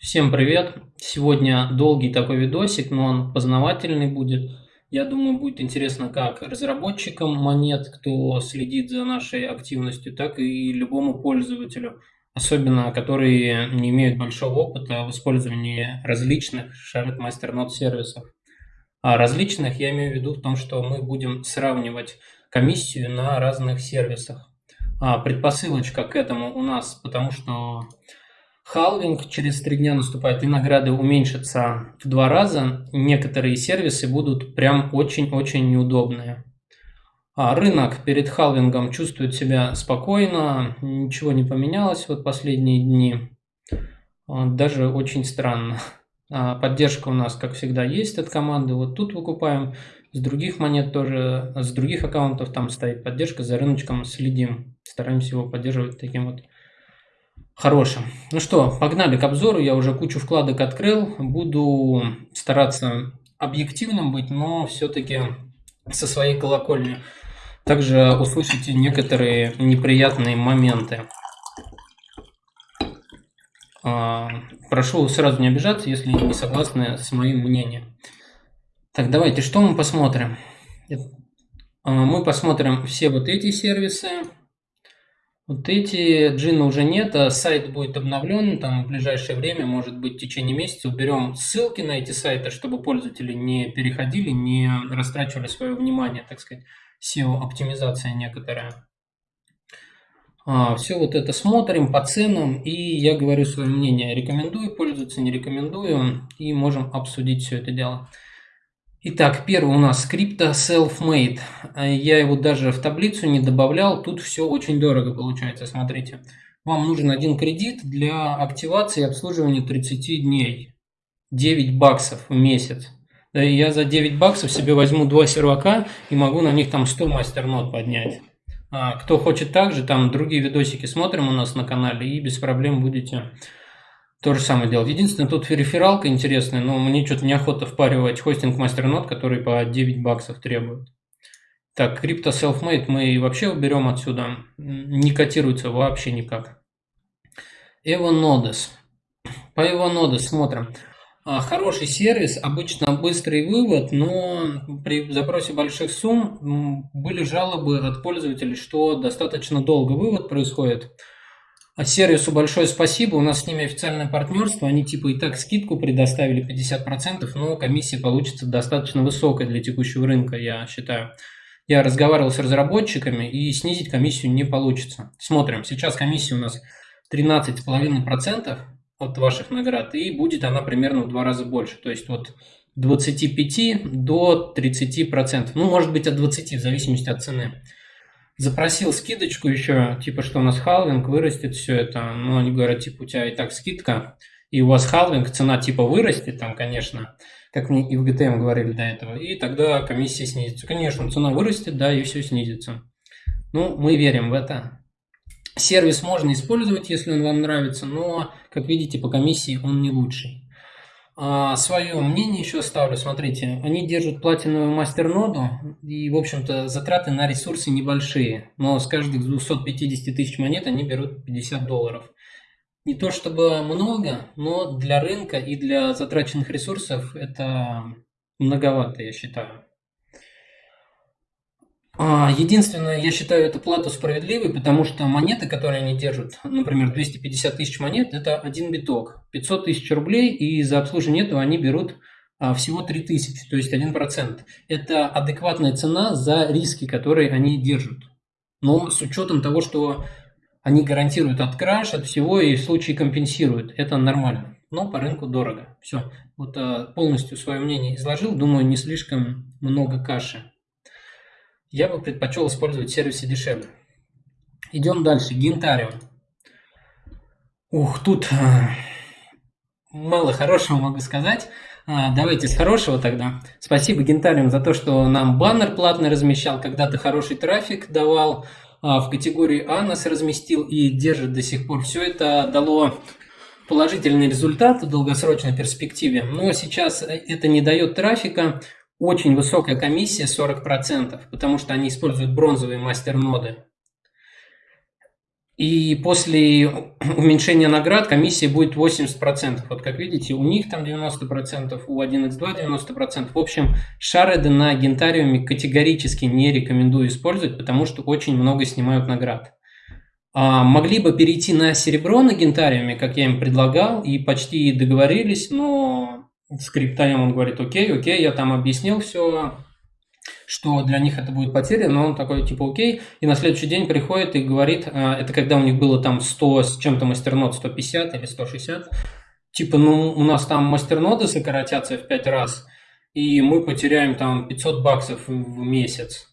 Всем привет! Сегодня долгий такой видосик, но он познавательный будет. Я думаю, будет интересно как разработчикам монет, кто следит за нашей активностью, так и любому пользователю, особенно которые не имеют большого опыта в использовании различных Shared Masternode сервисов. А различных я имею в виду в том, что мы будем сравнивать комиссию на разных сервисах. А предпосылочка к этому у нас, потому что Халвинг через три дня наступает, и награды уменьшатся в два раза. Некоторые сервисы будут прям очень-очень неудобные. А рынок перед халвингом чувствует себя спокойно, ничего не поменялось вот последние дни. А, даже очень странно. А, поддержка у нас, как всегда, есть от команды. Вот тут выкупаем. С других монет тоже, с других аккаунтов там стоит поддержка. За рыночком следим. Стараемся его поддерживать таким вот хорошим. Ну что, погнали к обзору. Я уже кучу вкладок открыл. Буду стараться объективным быть, но все-таки со своей колокольни. Также услышите некоторые неприятные моменты. А, прошу сразу не обижаться, если не согласны с моим мнением. Так, давайте, что мы посмотрим? А, мы посмотрим все вот эти сервисы. Вот эти джина уже нет, а сайт будет обновлен там в ближайшее время, может быть в течение месяца. Уберем ссылки на эти сайты, чтобы пользователи не переходили, не растрачивали свое внимание, так сказать, SEO-оптимизация некоторая. А, все вот это смотрим по ценам, и я говорю свое мнение. Рекомендую пользоваться, не рекомендую, и можем обсудить все это дело. Итак, первый у нас скрипта Self-Made. Я его даже в таблицу не добавлял. Тут все очень дорого получается, смотрите. Вам нужен один кредит для активации и обслуживания 30 дней. 9 баксов в месяц. Я за 9 баксов себе возьму два сервака и могу на них там 100 мастернот поднять. А, кто хочет также, там другие видосики смотрим у нас на канале и без проблем будете то же самое делать. Единственное, тут рефералка интересная, но мне что-то неохота впаривать хостинг мастернод, который по 9 баксов требует. Так, Crypto Selfmade мы вообще уберем отсюда. Не котируется вообще никак. Evonodes. По Evonodes смотрим. А, хороший сервис, обычно быстрый вывод, но при запросе больших сумм были жалобы от пользователей, что достаточно долго вывод происходит. Сервису большое спасибо, у нас с ними официальное партнерство, они типа и так скидку предоставили 50%, но комиссия получится достаточно высокая для текущего рынка, я считаю. Я разговаривал с разработчиками, и снизить комиссию не получится. Смотрим, сейчас комиссия у нас 13,5% от ваших наград, и будет она примерно в два раза больше, то есть от 25 до 30%, ну может быть от 20 в зависимости от цены запросил скидочку еще, типа, что у нас халвинг, вырастет все это. Ну, они говорят, типа, у тебя и так скидка, и у вас халвинг, цена типа вырастет там, конечно, как мне и в GTM говорили до этого, и тогда комиссия снизится. Конечно, цена вырастет, да, и все снизится. Ну, мы верим в это. Сервис можно использовать, если он вам нравится, но, как видите, по комиссии он не лучший. А, свое мнение еще ставлю. Смотрите, они держат платиновую мастерноду, и, в общем-то, затраты на ресурсы небольшие. Но с каждых 250 тысяч монет они берут 50 долларов. Не то чтобы много, но для рынка и для затраченных ресурсов это многовато, я считаю. А, единственное, я считаю эту плату справедливой, потому что монеты, которые они держат, например, 250 тысяч монет, это один биток, 500 тысяч рублей, и за обслуживание этого они берут а, всего 3 тысячи, то есть 1%. Это адекватная цена за риски, которые они держат. Но с учетом того, что они гарантируют от краш, от всего и в случае компенсируют. Это нормально. Но по рынку дорого. Все. Вот а, полностью свое мнение изложил. Думаю, не слишком много каши я бы предпочел использовать сервисы дешевле. Идем дальше. Гентариум. Ух, тут а, мало хорошего могу сказать. А, давайте с хорошего тогда. Спасибо Гентариум за то, что нам баннер платно размещал, когда-то хороший трафик давал, а, в категории А нас разместил и держит до сих пор. Все это дало положительный результат в долгосрочной перспективе, но сейчас это не дает трафика, очень высокая комиссия 40%, потому что они используют бронзовые мастерноды. И после уменьшения наград комиссия будет 80%. Вот как видите, у них там 90%, у 1x2 90%. В общем, шареды на гентариуме категорически не рекомендую использовать, потому что очень много снимают наград. А, могли бы перейти на серебро на гентариуме, как я им предлагал, и почти договорились, но скриптаем он говорит, окей, окей, я там объяснил все, что для них это будет потеря, но он такой, типа, окей, и на следующий день приходит и говорит, а, это когда у них было там 100 с чем-то мастернод, 150 или 160, типа, ну, у нас там мастерноды сократятся в 5 раз, и мы потеряем там 500 баксов в месяц.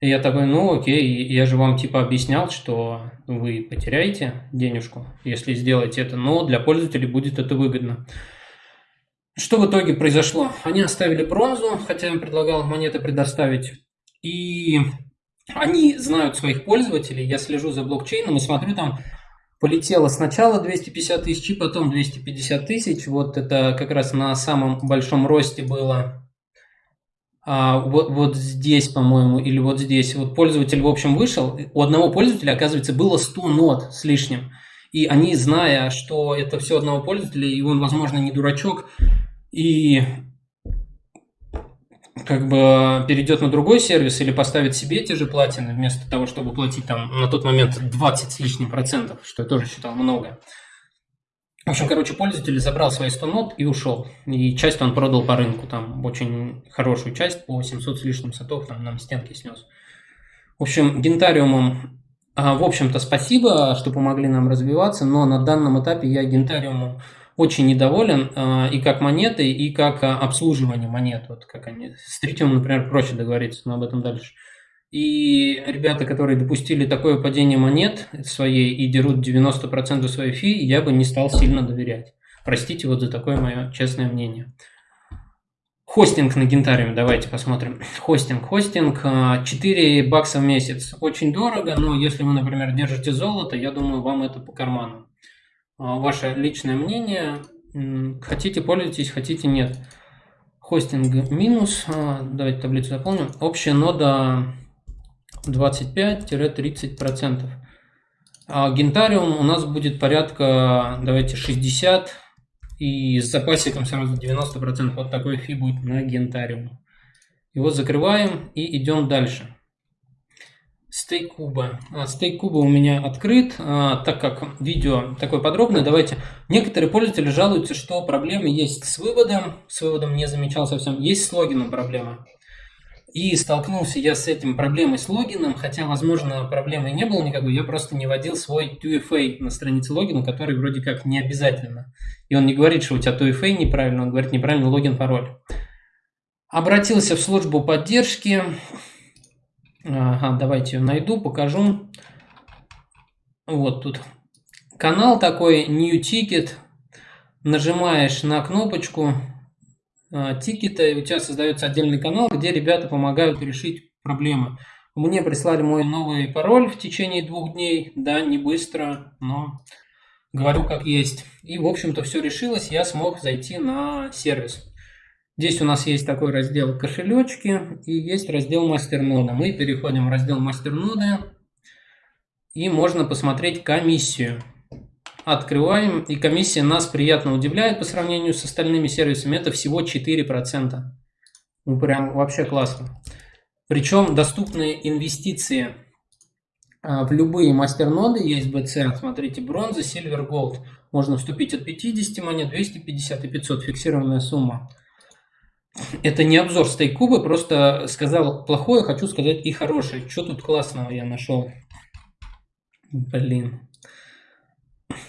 И я такой, ну окей, я же вам типа объяснял, что вы потеряете денежку, если сделаете это, но для пользователей будет это выгодно. Что в итоге произошло? Они оставили бронзу, хотя им предлагал монеты предоставить. И они знают своих пользователей. Я слежу за блокчейном и смотрю, там полетело сначала 250 тысяч, и потом 250 тысяч. Вот это как раз на самом большом росте было а, вот, вот здесь, по-моему, или вот здесь. Вот пользователь, в общем, вышел. У одного пользователя, оказывается, было 100 нот с лишним. И они, зная, что это все одного пользователя, и он, возможно, не дурачок, и как бы перейдет на другой сервис или поставит себе те же платины, вместо того, чтобы платить там на тот момент 20 с лишним процентов, что я тоже считал много. В общем, короче, пользователь забрал свои 100 нот и ушел. И часть он продал по рынку, там очень хорошую часть, по 700 с лишним сотов, там нам стенки снес. В общем, гентариумом а, в общем-то, спасибо, что помогли нам развиваться, но на данном этапе я гентариумом очень недоволен а, и как монетой, и как а, обслуживание монет. Вот как они. С третьим, например, проще договориться, но об этом дальше. И ребята, которые допустили такое падение монет своей и дерут 90% своей фи, я бы не стал сильно доверять. Простите вот за такое мое честное мнение. Хостинг на Гентариуме, давайте посмотрим. Хостинг. Хостинг 4 а, бакса в месяц. Очень дорого, но если вы, например, держите золото, я думаю, вам это по карману. А, ваше личное мнение. Хотите, пользуйтесь, хотите, нет. Хостинг минус. А, давайте таблицу заполним. Общая нода 25-30%. Гентариум у нас будет порядка, давайте, 60 и с запасиком сразу 90%. Вот такой фи будет на гентариум. Его закрываем и идем дальше. А, стейк куба у меня открыт, а, так как видео такое подробное. Давайте. Некоторые пользователи жалуются, что проблемы есть с выводом. С выводом не замечал совсем. Есть с логином проблема. И столкнулся я с этим проблемой с логином, хотя, возможно, проблемы не было никакой, я просто не вводил свой 2FA на странице логина, который вроде как не обязательно. И он не говорит, что у тебя 2FA неправильно, он говорит неправильно логин, пароль. Обратился в службу поддержки. Ага, давайте найду, покажу. Вот тут канал такой, New Ticket. Нажимаешь на кнопочку, а, тикета, и у тебя создается отдельный канал, где ребята помогают решить проблемы. Мне прислали мой новый пароль в течение двух дней, да, не быстро, но говорю как есть. И, в общем-то, все решилось, я смог зайти на сервис. Здесь у нас есть такой раздел кошелечки и есть раздел мастернода. Мы переходим в раздел мастернода и можно посмотреть комиссию открываем, и комиссия нас приятно удивляет по сравнению с остальными сервисами. Это всего 4%. Ну, прям вообще классно. Причем доступные инвестиции а, в любые мастерноды есть BC. Смотрите, бронза, сильвер, голд. Можно вступить от 50 монет, 250 и 500. Фиксированная сумма. Это не обзор стейк-кубы, просто сказал плохое, хочу сказать и хорошее. Что тут классного я нашел? Блин.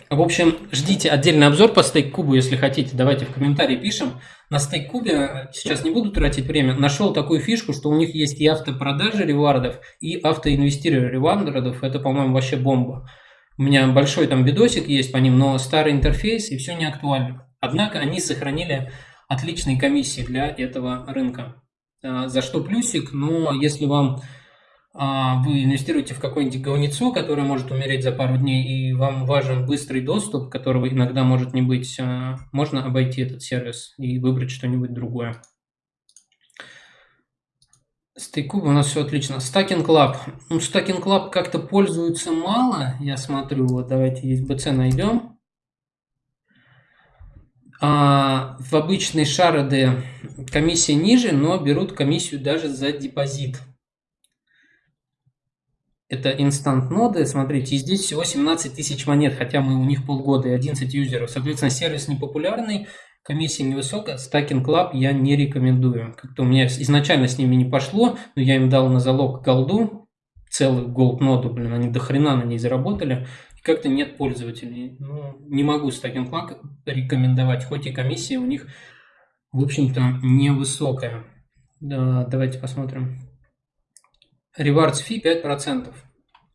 В общем, ждите отдельный обзор по стейк-кубу, если хотите. Давайте в комментарии пишем. На стейк-кубе, сейчас не буду тратить время, нашел такую фишку, что у них есть и автопродажи ревардов, и автоинвестирование ревардов. Это, по-моему, вообще бомба. У меня большой там видосик есть по ним, но старый интерфейс и все не актуально. Однако они сохранили отличные комиссии для этого рынка. А, за что плюсик, но если вам а, вы инвестируете в какое-нибудь говнецо, которое может умереть за пару дней, и вам важен быстрый доступ, которого иногда может не быть, а, можно обойти этот сервис и выбрать что-нибудь другое. Стейкуб у нас все отлично. Stacking Club. Ну, Stacking Club как-то пользуются мало, я смотрю. Вот давайте есть BC найдем. А, в обычной шарды комиссия ниже, но берут комиссию даже за депозит. Это инстант ноды, смотрите, и здесь всего 17 тысяч монет, хотя мы у них полгода и 11 юзеров. Соответственно, сервис непопулярный, комиссия невысокая, Stacking Club я не рекомендую. Как-то у меня изначально с ними не пошло, но я им дал на залог голду, целую голд ноду, блин, они до хрена на ней заработали, как-то нет пользователей. Ну, не могу Stacking Club рекомендовать, хоть и комиссия у них, в общем-то, невысокая. Да, давайте посмотрим. Rewards fee 5%.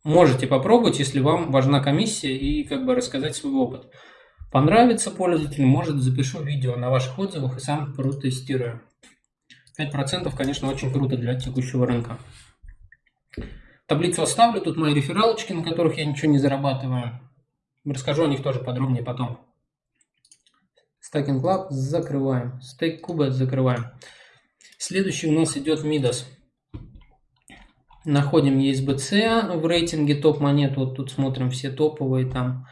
Можете попробовать, если вам важна комиссия и как бы рассказать свой опыт. Понравится пользователю, может запишу видео на ваших отзывах и сам протестирую. 5% конечно очень круто для текущего рынка. Таблицу оставлю, тут мои рефералочки, на которых я ничего не зарабатываю. Расскажу о них тоже подробнее потом. Stacking Club закрываем. Стейк Куба закрываем. Следующий у нас идет Midas. Находим ESBC в рейтинге топ-монет. Вот тут смотрим все топовые там.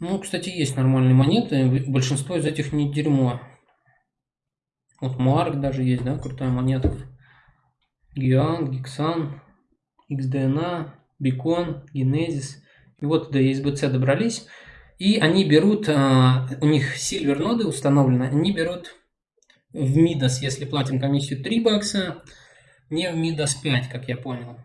Ну, кстати, есть нормальные монеты. Большинство из этих не дерьмо. Вот Марк даже есть, да, крутая монетка. Гиан, Гиксан, XDNA, Бикон, Генезис. И вот до ESBC добрались. И они берут, а, у них сильвер ноды установлены, они берут в Midas, если платим комиссию 3 бакса, не в Midas 5, как я понял.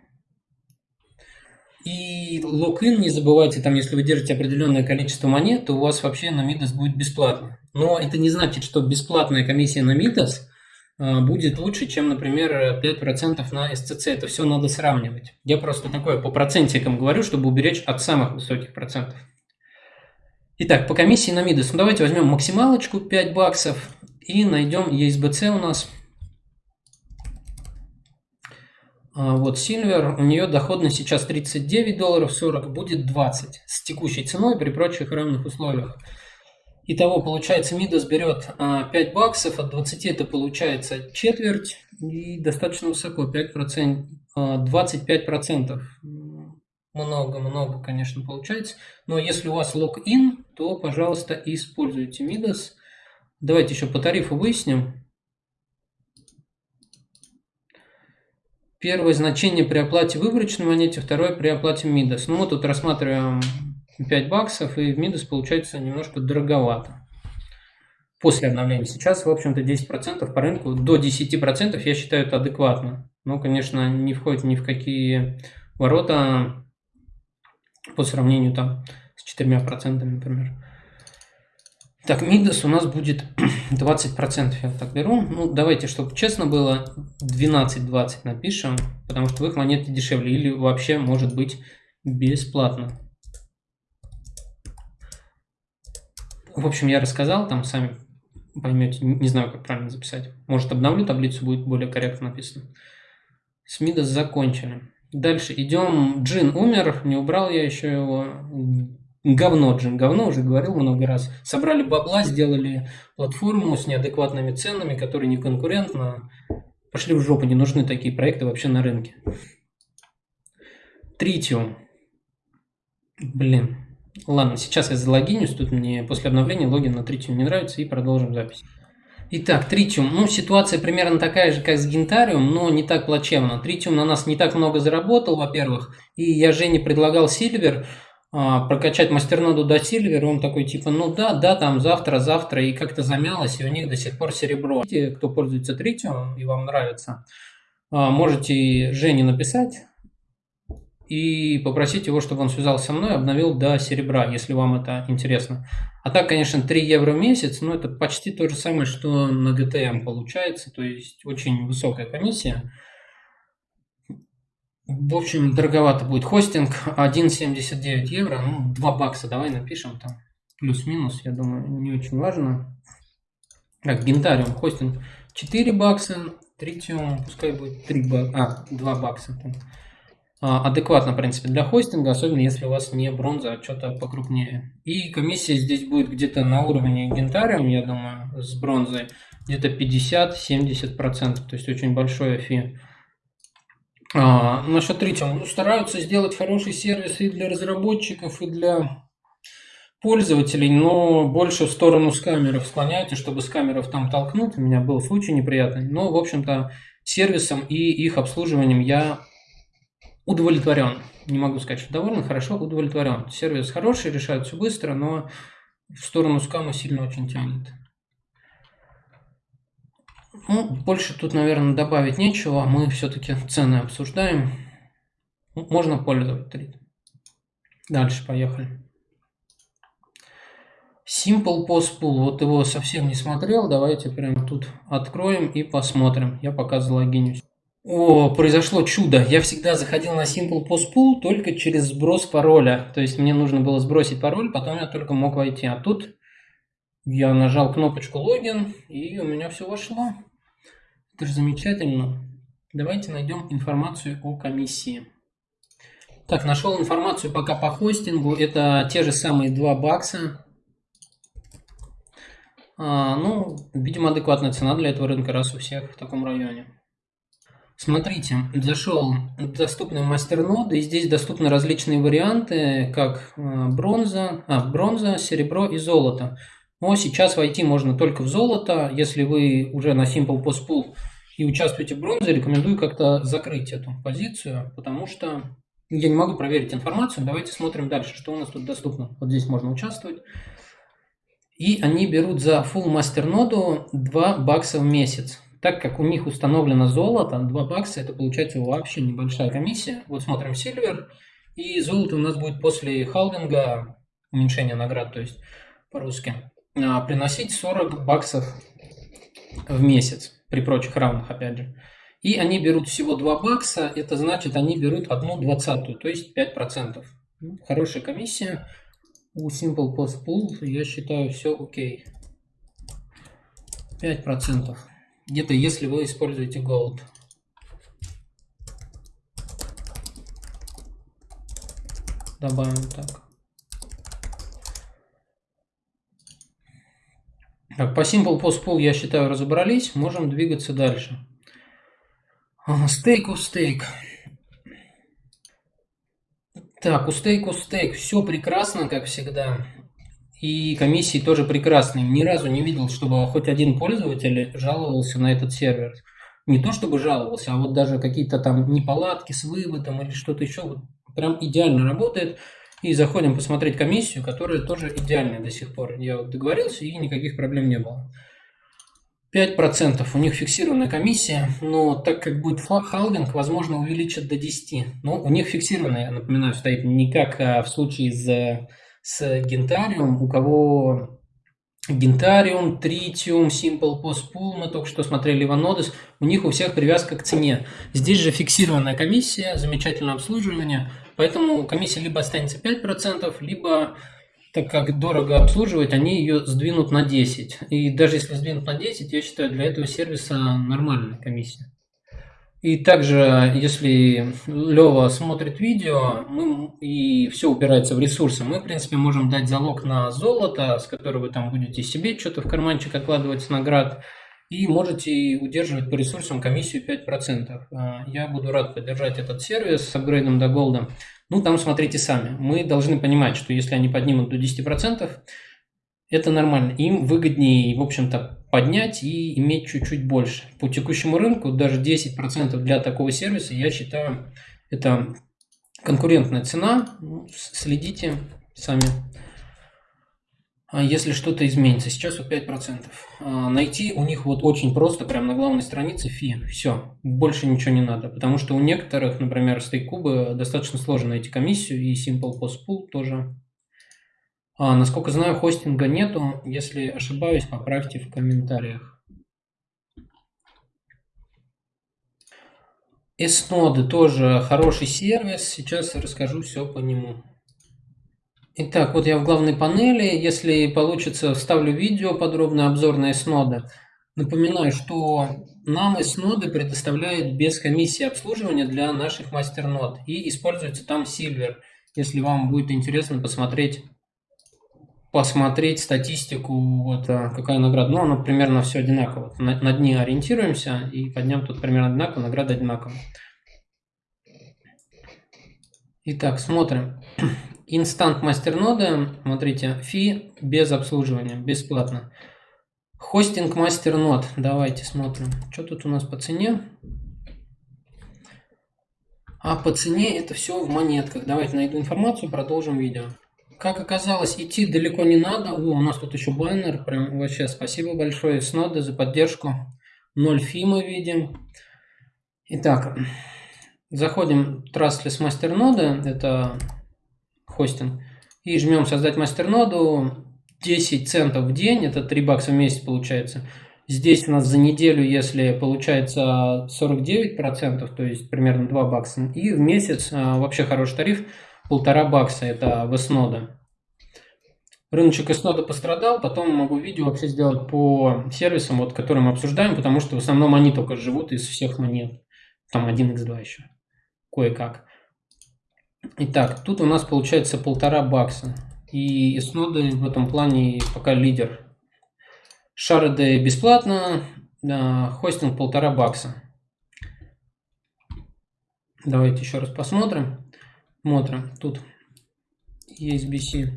И логин, не забывайте, там, если вы держите определенное количество монет, то у вас вообще на Midas будет бесплатно. Но это не значит, что бесплатная комиссия на Midas будет лучше, чем, например, 5% на SCC. Это все надо сравнивать. Я просто такое по процентикам говорю, чтобы уберечь от самых высоких процентов. Итак, по комиссии на Midas. Ну, давайте возьмем максималочку 5 баксов и найдем ESBC у нас А, вот Silver, у нее доходность сейчас 39 долларов 40, будет 20 с текущей ценой при прочих равных условиях. Итого, получается, Мидас берет 5 а, баксов, от 20 это получается четверть и достаточно высоко, 5%, 25%. Много-много, конечно, получается. Но если у вас лог-ин, то, пожалуйста, используйте Мидас. Давайте еще по тарифу выясним. Первое значение при оплате выборочной монете, второе при оплате Мидас. Ну, мы тут рассматриваем 5 баксов, и в Мидас получается немножко дороговато. После обновления. Сейчас, в общем-то, 10% по рынку. До 10% я считаю это адекватно. Но, конечно, не входит ни в какие ворота по сравнению там с 4%, например. Так, Мидас у нас будет 20%, я так беру. Ну, давайте, чтобы честно было, 12-20 напишем, потому что в их монеты дешевле или вообще может быть бесплатно. В общем, я рассказал, там сами поймете, не знаю, как правильно записать. Может, обновлю таблицу, будет более корректно написано. С Мидас закончили. Дальше идем. Джин умер, не убрал я еще его. Говно, Джин, говно, уже говорил много раз. Собрали бабла, сделали платформу с неадекватными ценами, которые не конкурентно. Пошли в жопу, не нужны такие проекты вообще на рынке. Тритиум. Блин. Ладно, сейчас я залогинюсь, тут мне после обновления логин на Тритиум не нравится и продолжим запись. Итак, Тритиум. Ну, ситуация примерно такая же, как с Гентариум, но не так плачевно. Тритиум на нас не так много заработал, во-первых. И я Жене предлагал Сильвер. А, прокачать мастерноду до Сильвер, он такой типа, ну да, да, там завтра, завтра, и как-то замялось, и у них до сих пор серебро. Те, кто пользуется Тритиум и вам нравится, а, можете Жене написать и попросить его, чтобы он связался со мной, обновил до серебра, если вам это интересно. А так, конечно, 3 евро в месяц, но это почти то же самое, что на GTM получается, то есть очень высокая комиссия. В общем, дороговато будет хостинг. 1,79 евро, ну, 2 бакса давай напишем там. Плюс-минус, я думаю, не очень важно. Так, Гентариум, хостинг 4 бакса. Тритиум, пускай будет 3 бакса. А, 2 бакса. Там. А, адекватно, в принципе, для хостинга, особенно если у вас не бронза, а что-то покрупнее. И комиссия здесь будет где-то на уровне гентариум, я думаю, с бронзой, где-то 50-70%, то есть очень большое фи. А, насчет третьего, ну, стараются сделать хороший сервис и для разработчиков, и для пользователей, но больше в сторону скамеров склоняются, чтобы скамеров там толкнуть. У меня был случай неприятный. Но, в общем-то, сервисом и их обслуживанием я удовлетворен. Не могу сказать, что доволен, хорошо, удовлетворен. Сервис хороший, решает все быстро, но в сторону скама сильно очень тянет. Ну, больше тут, наверное, добавить нечего. Мы все-таки цены обсуждаем. Можно пользоваться. Дальше поехали. Simple Post Pool. Вот его совсем не смотрел. Давайте прямо тут откроем и посмотрим. Я пока залогинюсь. О, произошло чудо. Я всегда заходил на Simple Post Pool только через сброс пароля. То есть мне нужно было сбросить пароль, потом я только мог войти. А тут я нажал кнопочку логин, и у меня все вошло. Это же замечательно. Давайте найдем информацию о комиссии. Так, нашел информацию пока по хостингу. Это те же самые 2 бакса. А, ну, видимо, адекватная цена для этого рынка, раз у всех в таком районе. Смотрите, зашел в доступный мастернод, и здесь доступны различные варианты, как э, бронза, а, бронза, серебро и золото. Но сейчас войти можно только в золото. Если вы уже на Simple Post Pool и участвуете в бронзе, рекомендую как-то закрыть эту позицию, потому что я не могу проверить информацию. Давайте смотрим дальше, что у нас тут доступно. Вот здесь можно участвовать. И они берут за full master ноду 2 бакса в месяц так как у них установлено золото, 2 бакса, это получается вообще небольшая комиссия. Вот смотрим Silver, и золото у нас будет после халвинга, уменьшения наград, то есть по-русски, а, приносить 40 баксов в месяц, при прочих равных, опять же. И они берут всего 2 бакса, это значит, они берут одну двадцатую, то есть 5%. Ну, хорошая комиссия. У Simple Post Pool, я считаю, все окей. 5% где-то если вы используете Gold. Добавим так. Так, по Simple Post Pool, я считаю, разобрались. Можем двигаться дальше. Стейк у стейк. Так, у стейк у стейк. Все прекрасно, как всегда. И комиссии тоже прекрасные. Ни разу не видел, чтобы хоть один пользователь жаловался на этот сервер. Не то чтобы жаловался, а вот даже какие-то там неполадки с выводом или что-то еще. Вот прям идеально работает. И заходим посмотреть комиссию, которая тоже идеальная до сих пор. Я вот договорился, и никаких проблем не было. 5% у них фиксированная комиссия, но так как будет халвинг, возможно, увеличат до 10. Но у них фиксированная, я напоминаю, стоит не как а, в случае с с гентариум, у кого Гентариум, Тритиум, Simple Post Pool, мы только что смотрели Ванодес, у них у всех привязка к цене. Здесь же фиксированная комиссия, замечательное обслуживание, поэтому комиссия либо останется 5%, либо, так как дорого обслуживать, они ее сдвинут на 10%. И даже если сдвинут на 10%, я считаю, для этого сервиса нормальная комиссия. И также, если Лева смотрит видео мы, и все упирается в ресурсы, мы, в принципе, можем дать залог на золото, с которого вы там будете себе что-то в карманчик откладывать с наград, и можете удерживать по ресурсам комиссию 5%. А, я буду рад поддержать этот сервис с апгрейдом до голда. Ну, там смотрите сами. Мы должны понимать, что если они поднимут до 10%, это нормально. Им выгоднее, в общем-то, поднять и иметь чуть-чуть больше. По текущему рынку даже 10% для такого сервиса, я считаю, это конкурентная цена. Ну, следите сами. А если что-то изменится. Сейчас вот 5%. А, найти у них вот очень просто, прямо на главной странице фи. Все, больше ничего не надо. Потому что у некоторых, например, стейкубы достаточно сложно найти комиссию, и Simple Post Pool тоже а, насколько знаю, хостинга нету. Если ошибаюсь, поправьте в комментариях. S-ноды тоже хороший сервис. Сейчас расскажу все по нему. Итак, вот я в главной панели. Если получится, вставлю видео, подробный обзор на S-ноды. Напоминаю, что нам S-ноды предоставляют без комиссии обслуживания для наших мастер-нод. И используется там Silver. Если вам будет интересно посмотреть, посмотреть статистику, вот а, какая награда. Ну, оно примерно все одинаково. На, на дни ориентируемся, и по дням тут примерно одинаково, награда одинаковая. Итак, смотрим. Инстант мастерноды, смотрите, фи без обслуживания, бесплатно. Хостинг мастернод, давайте смотрим. Что тут у нас по цене? А по цене это все в монетках. Давайте найду информацию, продолжим видео. Как оказалось, идти далеко не надо. О, у нас тут еще баннер. Прям вообще спасибо большое Сноды за поддержку. 0 фи мы видим. Итак, заходим в Trustless мастерноды. Это хостинг. И жмем создать мастерноду. 10 центов в день, это 3 бакса в месяц получается. Здесь у нас за неделю, если получается 49%, то есть примерно 2 бакса. И в месяц а, вообще хороший тариф, полтора бакса, это в S-нода. Рыночек S-нода пострадал, потом могу видео вообще сделать по сервисам, вот, которые мы обсуждаем, потому что в основном они только живут из всех монет. Там 1x2 еще, кое-как. Итак, тут у нас получается полтора бакса. И Snoda в этом плане пока лидер. Шарды бесплатно, хостинг полтора бакса. Давайте еще раз посмотрим. Смотрим, тут есть BC.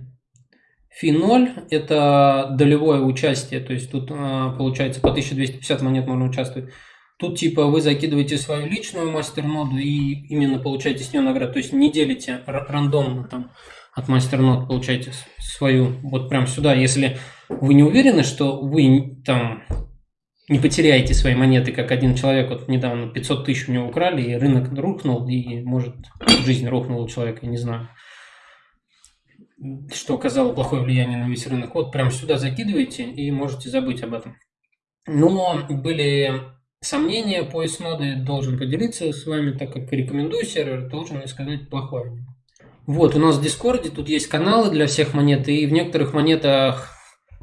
Фи 0 – это долевое участие, то есть тут а, получается по 1250 монет можно участвовать. Тут типа вы закидываете свою личную мастер-ноду и именно получаете с нее награду. То есть не делите рандомно там от мастернод получаете свою вот прям сюда. Если вы не уверены, что вы там не потеряете свои монеты, как один человек, вот недавно 500 тысяч у него украли, и рынок рухнул, и, может, жизнь рухнула у человека, я не знаю, что оказало плохое влияние на весь рынок. Вот прям сюда закидываете и можете забыть об этом. Но были сомнения по ноды должен поделиться с вами, так как рекомендую сервер, должен сказать плохое. Вот, у нас в Дискорде тут есть каналы для всех монет, и в некоторых монетах,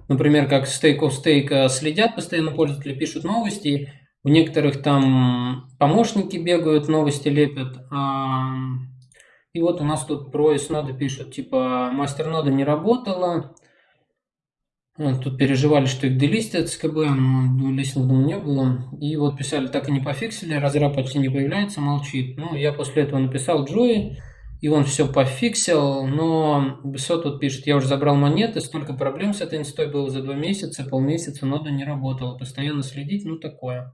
например, как Stake of Stake, следят постоянно пользователи, пишут новости, в некоторых там помощники бегают, новости лепят. И вот у нас тут про S-ноды пишут, типа, мастер-нода не работала, Тут переживали, что их делистят с КБ, но листинга не было. И вот писали, так и не пофиксили, разраб почти не появляется, молчит. Ну, я после этого написал Джои, и он все пофиксил, но Бесо тут пишет, я уже забрал монеты, столько проблем с этой инстой было за два месяца, полмесяца нода не работала, постоянно следить, ну такое.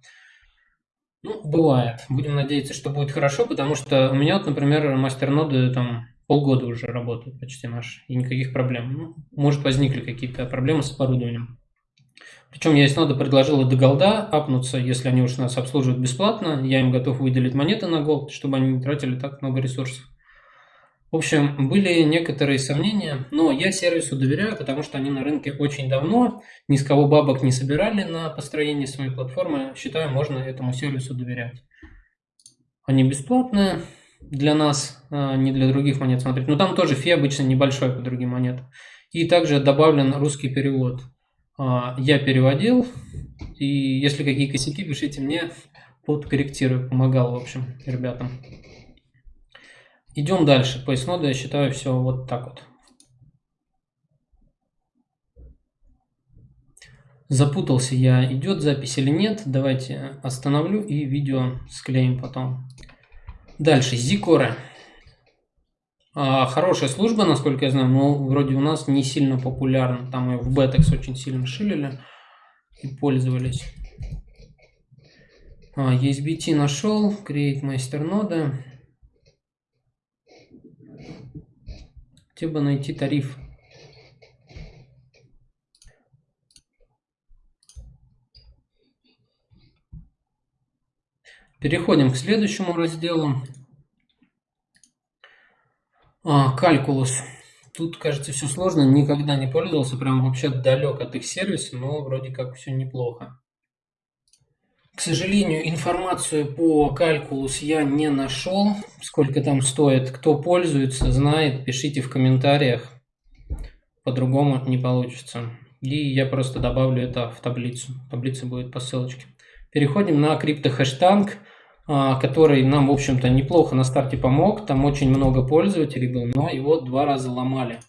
Ну, бывает. Будем надеяться, что будет хорошо, потому что у меня, вот, например, мастер-ноды там полгода уже работают почти наши, и никаких проблем. Ну, может, возникли какие-то проблемы с оборудованием. Причем я из нода предложил до голда апнуться, если они уж нас обслуживают бесплатно, я им готов выделить монеты на голд, чтобы они не тратили так много ресурсов. В общем, были некоторые сомнения, но я сервису доверяю, потому что они на рынке очень давно, ни с кого бабок не собирали на построение своей платформы. Считаю, можно этому сервису доверять. Они бесплатные для нас, а, не для других монет смотреть. Но там тоже фи обычно небольшой по другим монетам. И также добавлен русский перевод. А, я переводил, и если какие косяки, пишите мне, подкорректирую. Помогал, в общем, ребятам. Идем дальше. По исноду я считаю все вот так вот. Запутался я, идет запись или нет. Давайте остановлю и видео склеим потом. Дальше, Зикора. Хорошая служба, насколько я знаю, но вроде у нас не сильно популярна. Там ее в Бетекс очень сильно шилили и пользовались. А, ESBT нашел, Create Master нода. Где бы найти тариф? Переходим к следующему разделу. А, калькулус. Тут, кажется, все сложно. Никогда не пользовался. Прям вообще далек от их сервиса, но вроде как все неплохо. К сожалению, информацию по калькулус я не нашел. Сколько там стоит. Кто пользуется, знает, пишите в комментариях. По-другому не получится. И я просто добавлю это в таблицу. Таблица будет по ссылочке. Переходим на криптохэштанг, который нам, в общем-то, неплохо на старте помог. Там очень много пользователей было, но его два раза ломали.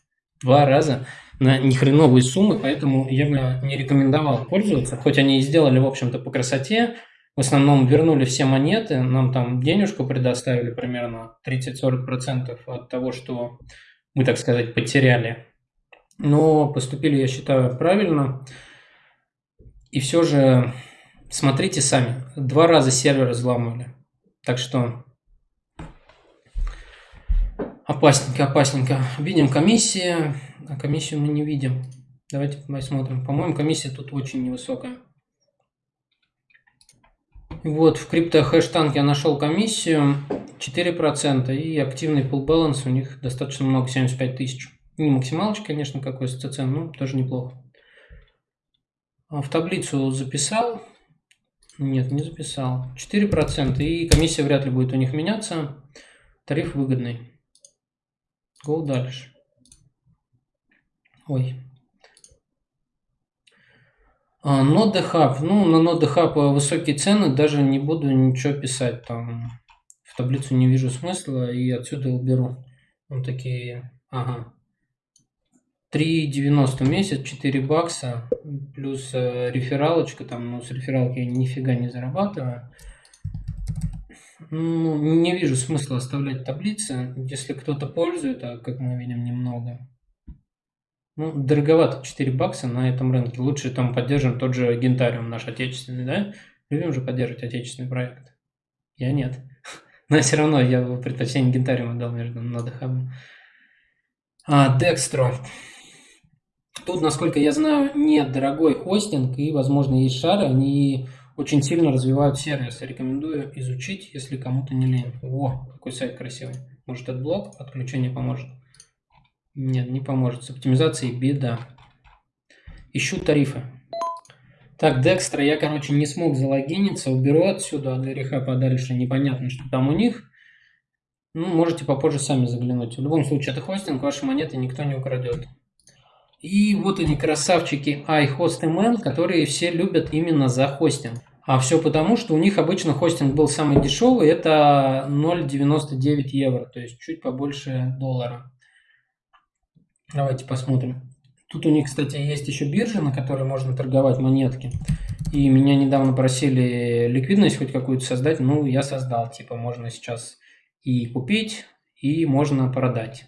Два раза на нехреновые суммы, поэтому я бы не рекомендовал пользоваться. Хоть они и сделали, в общем-то, по красоте, в основном вернули все монеты, нам там денежку предоставили примерно 30-40% от того, что мы, так сказать, потеряли. Но поступили, я считаю, правильно. И все же смотрите сами. Два раза сервер взломали. Так что опасненько, опасненько. Видим комиссии, а комиссию мы не видим. Давайте посмотрим. По-моему, комиссия тут очень невысокая. Вот, в криптохэштанг я нашел комиссию 4% и активный pull balance у них достаточно много, 75 тысяч. Не максималочка, конечно, какой СЦЦ, но тоже неплохо. А в таблицу записал. Нет, не записал. 4% и комиссия вряд ли будет у них меняться. Тариф выгодный. Go дальше. Ой. А, Нода Hub. Ну, на Нода Hub высокие цены, даже не буду ничего писать. Там в таблицу не вижу смысла и отсюда уберу. Вот такие, ага. 3,90 в месяц, 4 бакса, плюс э, рефералочка, там, ну, с рефералки я нифига не зарабатываю. Ну, не вижу смысла оставлять таблицы, если кто-то пользует, а как мы видим, немного. Ну, дороговато 4 бакса на этом рынке. Лучше там поддержим тот же Гентариум наш отечественный, да? Любим же поддерживать отечественный проект. Я нет. Но все равно я бы предпочтение Гентариума дал между нодахабом. А, Dextro. Тут, насколько я знаю, нет дорогой хостинг и, возможно, есть шары. Они очень сильно развивают сервис. Рекомендую изучить, если кому-то не лень. О, какой сайт красивый. Может, этот блок отключение поможет. Нет, не поможет. С оптимизацией беда. Ищу тарифы. Так, Декстра, я, короче, не смог залогиниться. Уберу отсюда, а для реха подальше. Непонятно, что там у них. Ну, можете попозже сами заглянуть. В любом случае, это хостинг, ваши монеты никто не украдет. И вот они, красавчики iHostML, которые все любят именно за хостинг. А все потому, что у них обычно хостинг был самый дешевый, это 0,99 евро, то есть чуть побольше доллара. Давайте посмотрим. Тут у них, кстати, есть еще биржа, на которой можно торговать монетки. И меня недавно просили ликвидность хоть какую-то создать. Ну, я создал. Типа, можно сейчас и купить, и можно продать.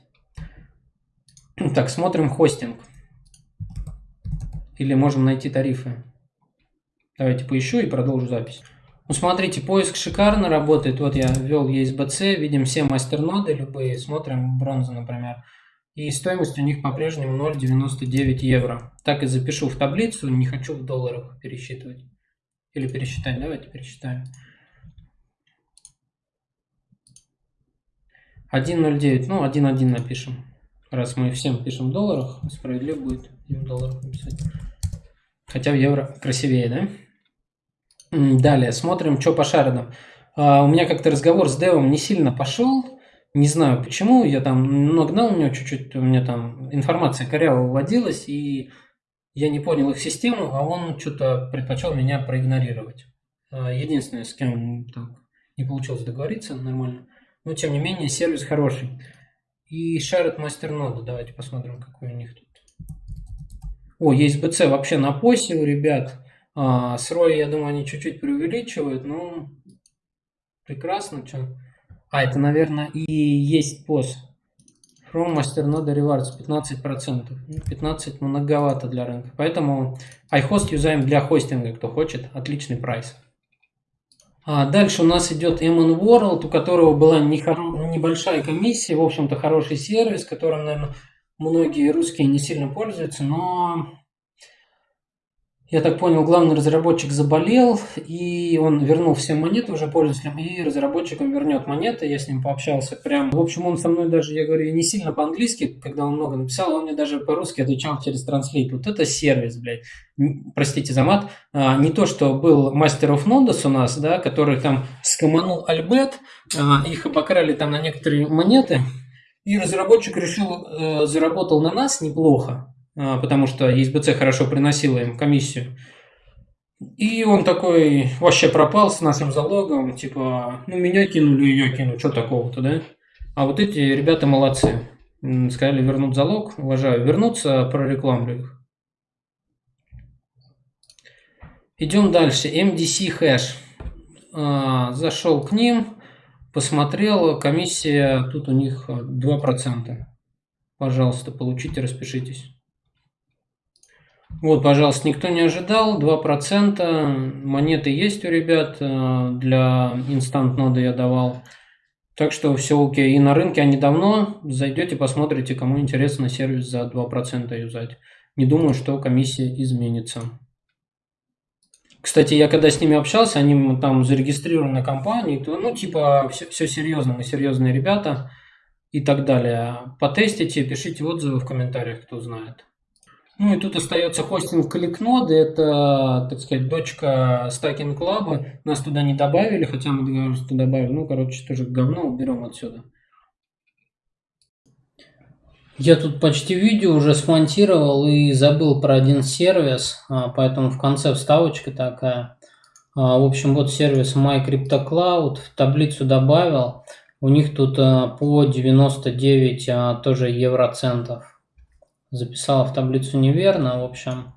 Так, смотрим хостинг. Или можем найти тарифы. Давайте поищу и продолжу запись. Ну, смотрите, поиск шикарно работает. Вот я ввел ESBC, видим все мастерноды любые. Смотрим бронзу, например. И стоимость у них по-прежнему 0,99 евро. Так и запишу в таблицу, не хочу в долларах пересчитывать. Или пересчитать, давайте пересчитаем. 1.09, ну 1.1 напишем. Раз мы всем пишем в долларах, справедливо будет в долларах написать. Хотя в евро красивее, да? Далее, смотрим, что по шардам. А, у меня как-то разговор с девом не сильно пошел. Не знаю почему, я там нагнал у него чуть-чуть, у меня там информация коряво вводилась, и я не понял их систему, а он что-то предпочел меня проигнорировать. А, единственное, с кем так не получилось договориться нормально. Но, тем не менее, сервис хороший. И шарит мастернода. Давайте посмотрим, какой у них тут. О, есть BC вообще на посе у ребят. А, с ROI, я думаю, они чуть-чуть преувеличивают. Ну, прекрасно. Что? А, это, наверное, и есть пост. From Master Node Rewards 15%. 15 многовато для рынка. Поэтому iHost юзаем для хостинга, кто хочет. Отличный прайс. А дальше у нас идет MN World, у которого была небольшая комиссия, в общем-то хороший сервис, которым, наверное, многие русские не сильно пользуются, но я так понял, главный разработчик заболел, и он вернул все монеты уже пользователям, и разработчикам вернет монеты, я с ним пообщался прям. В общем, он со мной даже, я говорю, не сильно по-английски, когда он много написал, он мне даже по-русски отвечал через транслейт. Вот это сервис, блядь. Простите за мат. А, не то, что был мастер of Nodus у нас, да, который там скоманул Альбет, а, их обокрали там на некоторые монеты, и разработчик решил, э, заработал на нас неплохо, потому что ESBC хорошо приносила им комиссию. И он такой вообще пропал с нашим залогом, типа, ну меня кинули, ее кинули, что такого-то, да? А вот эти ребята молодцы. Сказали, вернут залог, уважаю. Вернуться, прорекламлю их. Идем дальше. MDC хэш. А, зашел к ним, посмотрел, комиссия, тут у них 2%. Пожалуйста, получите, распишитесь. Вот, пожалуйста, никто не ожидал, 2%, монеты есть у ребят, э, для инстант ноды я давал. Так что все окей. И на рынке они давно, зайдете, посмотрите, кому интересно сервис за 2% юзать. Не думаю, что комиссия изменится. Кстати, я когда с ними общался, они там зарегистрированы компании, то, ну, типа, все, все серьезно, мы серьезные ребята и так далее. Потестите, пишите отзывы в комментариях, кто знает. Ну и тут остается хостинг ClickNode, это, так сказать, дочка Stacking Club. Нас туда не добавили, хотя мы договорились, что добавили. Ну, короче, тоже говно уберем отсюда. Я тут почти видео уже смонтировал и забыл про один сервис, а, поэтому в конце вставочка такая. А, в общем, вот сервис MyCryptoCloud, в таблицу добавил. У них тут а, по 99 тоже евроцентов записала в таблицу неверно, в общем.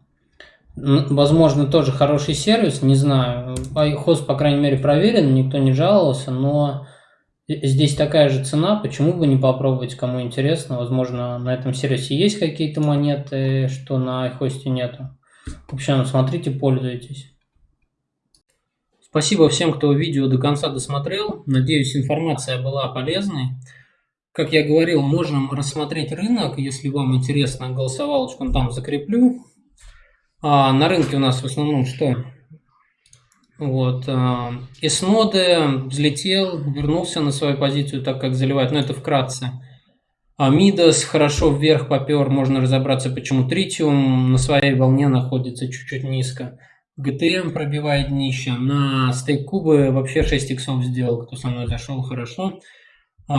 Возможно, тоже хороший сервис, не знаю. Хост, по крайней мере, проверен, никто не жаловался, но здесь такая же цена, почему бы не попробовать, кому интересно. Возможно, на этом сервисе есть какие-то монеты, что на iHost нету. В общем, смотрите, пользуйтесь. Спасибо всем, кто видео до конца досмотрел. Надеюсь, информация была полезной. Как я говорил, можем рассмотреть рынок, если вам интересно, голосовалочку там закреплю. А, на рынке у нас в основном что? Вот. А, Эсноде взлетел, вернулся на свою позицию, так как заливает, но это вкратце. А Мидас хорошо вверх попер, можно разобраться, почему Тритиум на своей волне находится чуть-чуть низко. GTM пробивает днище. На стейк кубы вообще 6 иксов сделал, кто со мной зашел, хорошо. А,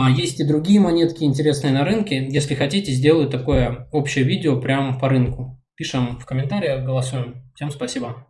есть и другие монетки интересные на рынке. Если хотите, сделаю такое общее видео прямо по рынку. Пишем в комментариях, голосуем. Всем спасибо.